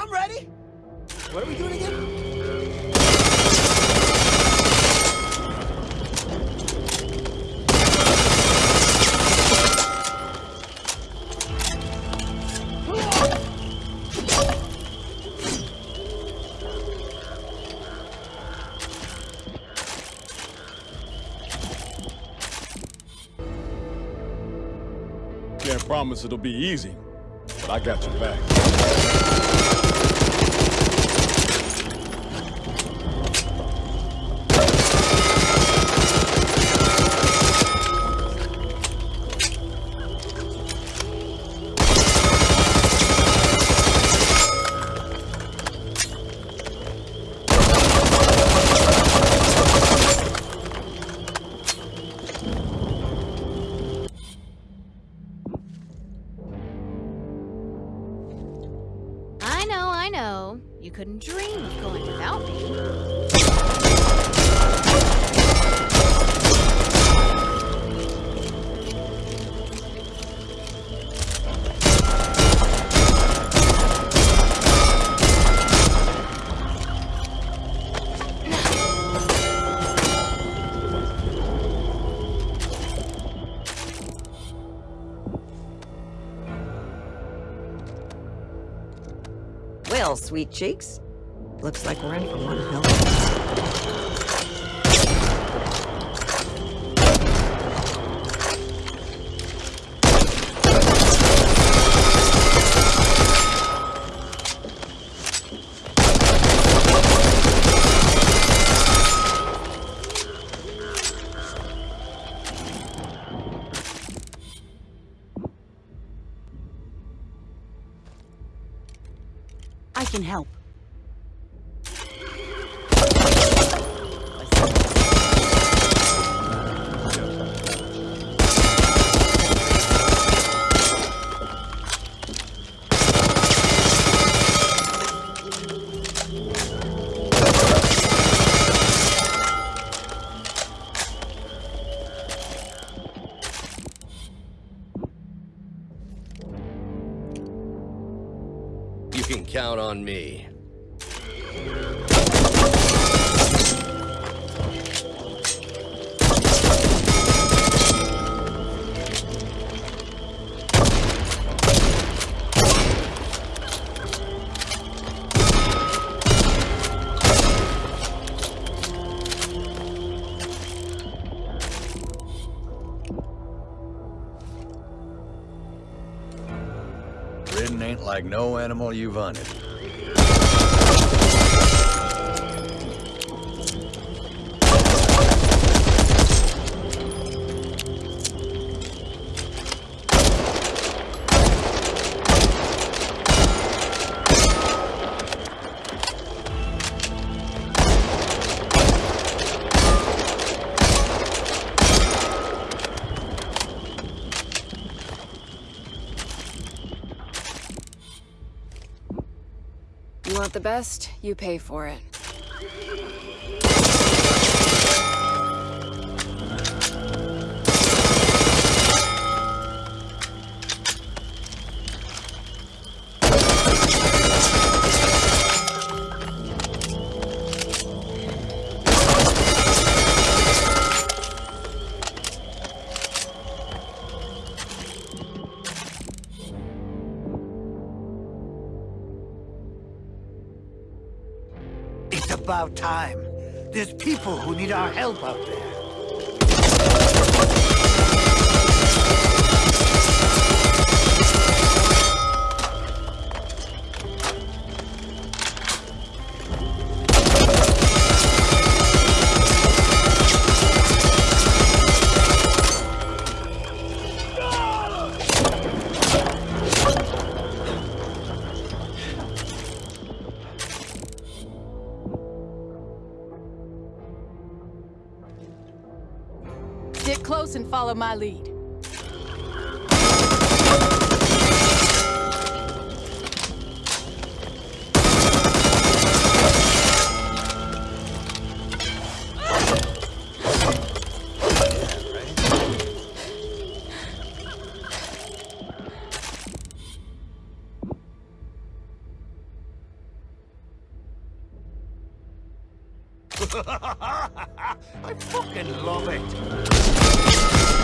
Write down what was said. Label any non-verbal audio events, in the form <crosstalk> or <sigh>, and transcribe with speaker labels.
Speaker 1: I'm ready. What are we doing again?
Speaker 2: Can't promise it'll be easy, but I got your back.
Speaker 3: I know, I know. You couldn't dream of going without me.
Speaker 4: Well, sweet cheeks. Looks like we're in for one hell
Speaker 5: I can help.
Speaker 6: Can count on me.
Speaker 7: Ain't like no animal you've hunted.
Speaker 8: Want the best, you pay for it.
Speaker 1: It's about time. There's people who need our help out there.
Speaker 5: Get close and follow my lead. <laughs>
Speaker 1: I fucking love it.